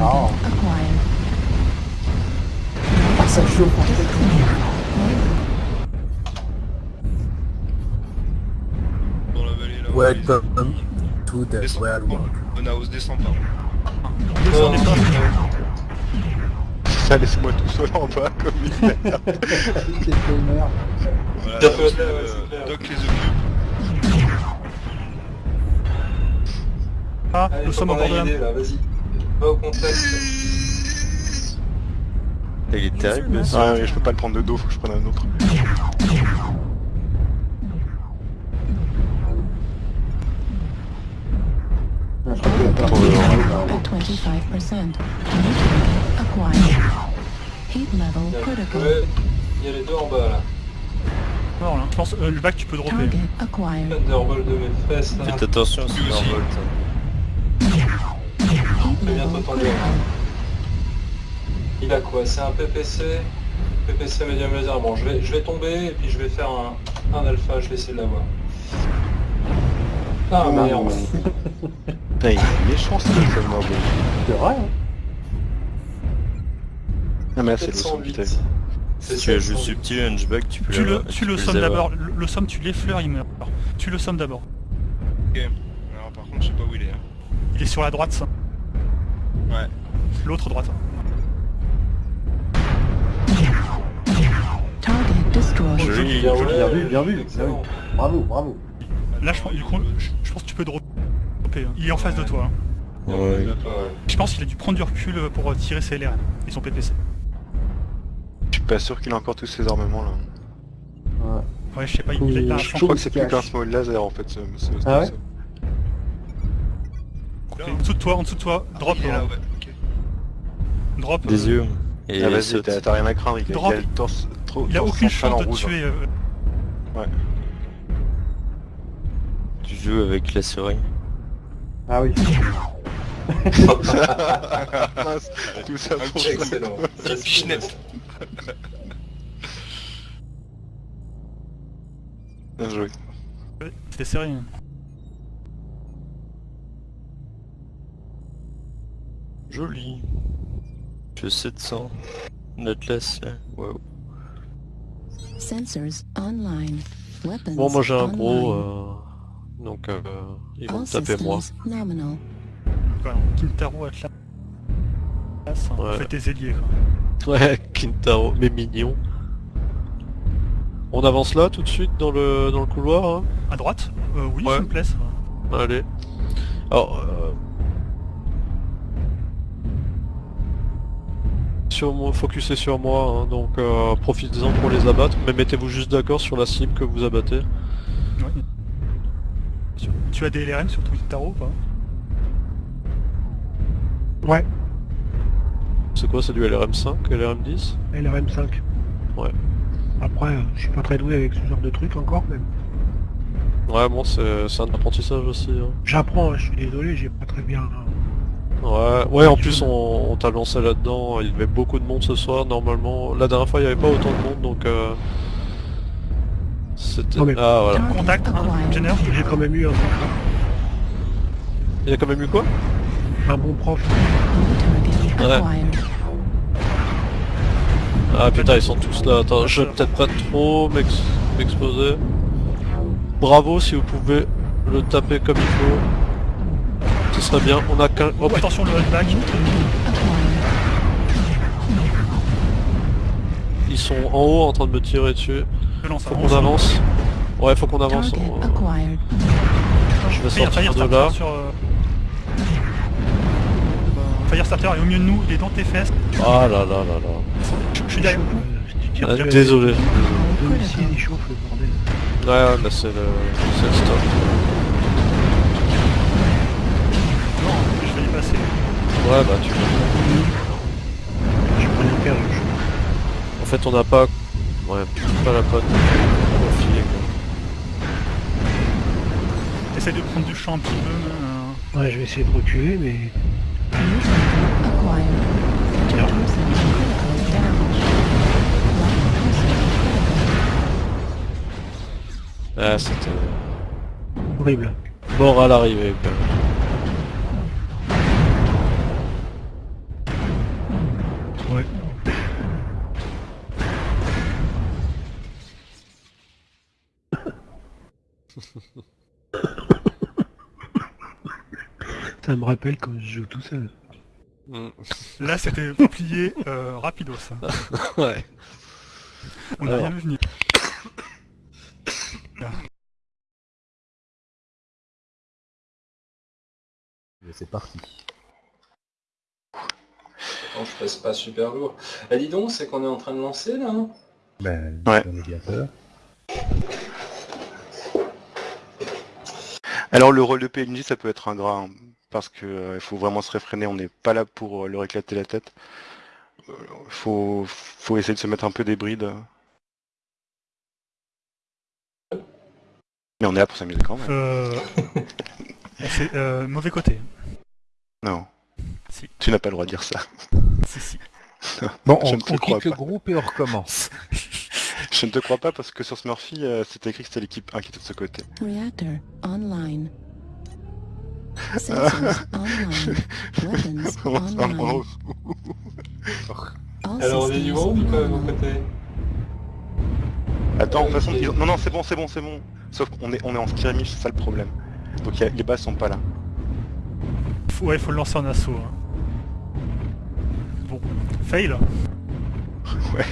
Oh. Ça chauffe en fait Dans la vallée là. Welcome to the Descends. wild world. Bonaos, descends pas. Descendez pas. Ça, laissez-moi tout seul en bas comme une merde. Merde. Voilà, Doc, ouais, euh. Doc les occupe. Ah, Allez, nous sommes au bord de la... vas-y. Va au contact. Il est terrible ce ouais, je peux pas le prendre de dos, faut que je prenne un autre. Je crois que la peur- At 25%. New target acquired. Heat Il y level a- critical. ouais, il y a les deux en bas là. Mort là. Je pense euh, le bac tu peux dropper. Acquired. Thunderbolt de mes fesses là. Faites attention à ce Lui aussi. Thunderbolt. Je vais bientôt level tomber. Il a quoi? C'est un PPC PPC médium laser. Bon, je vais, je vais tomber et puis je vais faire un, un alpha, je vais essayer de l'avoir. Ah Ah, merde. Putain, il est méchant ce Thunderbolt. C'est vrai hein Ah mais là c'est le son, 708. putain. C'est Si tu as 708. juste subtil Hunchback, tu peux Tu le, l'avoir- tu peux le sommes d'abord. Le, le somme tu l'effleures, il meurt. Tu le sommes d'abord. Ok. Alors par contre, je sais pas où il est. hein. Il est sur la droite. ça. Ouais. L'autre droite. Target Joli. Bien, vu, bien vu, bien vu. Bravo, bravo. Là je, pense- du coup, je, je pense que tu peux dropper. hein. Il est en face de toi. hein. Ouais. Je pense qu'il a dû prendre du recul euh, pour euh, tirer ses LRM et son PPC. Je suis pas sûr qu'il a encore tous ses armements là. Ouais. Ouais, je sais pas, il, il a Je crois que c'est plus qu'un small laser en fait ce, ce, ce- Ah ouais ce- Et En dessous de toi, en dessous de toi, drop. Il est là, hein. ouais. Drop. Des euh, yeux. Et Ah il vas-y, t'as rien à craindre, il a, Drop. il a le torse trop Il a aucune chance de rouge. tuer. euh, Tu joues avec la seringue. Ah oui. Tout ça pour ça. Excellent. Bien joué. C'était hein. Joli. Je 700. L'Atlas là. Waouh. Sensors online. Weapons Bon, moi j'ai un gros, euh, donc euh, ils vont All me taper moi. Kintaro Atlas. hein. Ouais. Fais tes ailiers quoi. Ouais, Kintaro, mais mignon. On avance là tout de suite dans le dans le couloir. hein? À droite? Euh, Oui, Ouais. s'il me plaît. ça. Allez. Alors, sur moi, sur moi, hein, donc euh, profitez-en pour les abattre, mais mettez-vous juste d'accord sur la cible que vous abattez. Tu- Tu as des LRM sur Kintaro ou pas? Ouais, C'est quoi, c'est du LRM5, LRM10 LRM5. Ouais. Après, euh, je suis pas très doué avec ce genre de truc encore, mais Ouais, bon, c'est c'est un apprentissage aussi. hein. j'apprends, hein, je suis désolé, j'ai pas très bien... Ouais, ouais, en plus on, on t'a lancé là-dedans, il y avait beaucoup de monde ce soir, normalement. La dernière fois il n'y avait pas autant de monde, donc... Euh... C'était... Mais- Ah voilà. Contact, hein, J'ai quand même eu un, Il y a quand même eu quoi? Un bon prof. Ouais. Ah putain, ils sont tous là. Attends, je vais peut-être pas trop m'ex- m'exposer. Bravo si vous pouvez le taper comme il faut. Serait bien. On a qu'un... Oh. Attention le holdback. Ils sont en haut en train de me tirer dessus. Faut qu'on avance. Ouais, faut qu'on avance. Acquired. Je vais Fire, sortir Fire de là. Euh, Fire Starter est au milieu de nous, il est dans tes fesses. Ah là là là là. Je, je suis derrière. Ah, désolé. Bordel. Ouais, ouais, là c'est le... c'est le stop. Ouais, bah tu Je prends une chauffe. En fait, on n'a pas... Ouais, pas la bonne. Essaye de prendre du champ un petit peu. euh, Ouais, je vais essayer de reculer, mais... Ah, c'était... Horrible. Mort à l'arrivée, Ça me rappelle quand je joue tout seul. Là c'était plié euh, rapidos. hein. ouais. On Alors. rien vu venir. C'est parti. Attends, je passe pas super lourd. Eh dis donc, c'est qu'on est en train de lancer là hein Ben, Ouais. Alors le rôle de PNJ ça peut être ingrat hein, parce que euh, il faut vraiment se réfréner, on n'est pas là pour euh, leur éclater la tête. Euh, faut, faut essayer de se mettre un peu des brides. Mais on est là pour s'amuser quand même. Euh... c'est euh, mauvais côté. Non. Si. Tu n'as pas le droit de dire ça. Si, si. Bon, Je on, ne te on crois quitte le pas. groupe et on recommence. Je ne te crois pas parce que sur Smurfy, euh, c'était écrit que c'était l'équipe 1 qui était de ce côté. Reactor online. Alors on est du groupe ou quoi de côtés Attends, de toute façon, ils- non, non, c'est bon, c'est bon, c'est bon. Sauf qu'on est, on est en skirmish, c'est ça le problème. Donc il y a- les bases sont pas là. Faut- Ouais, il faut le lancer en assaut. hein. Bon. Fail Ouais.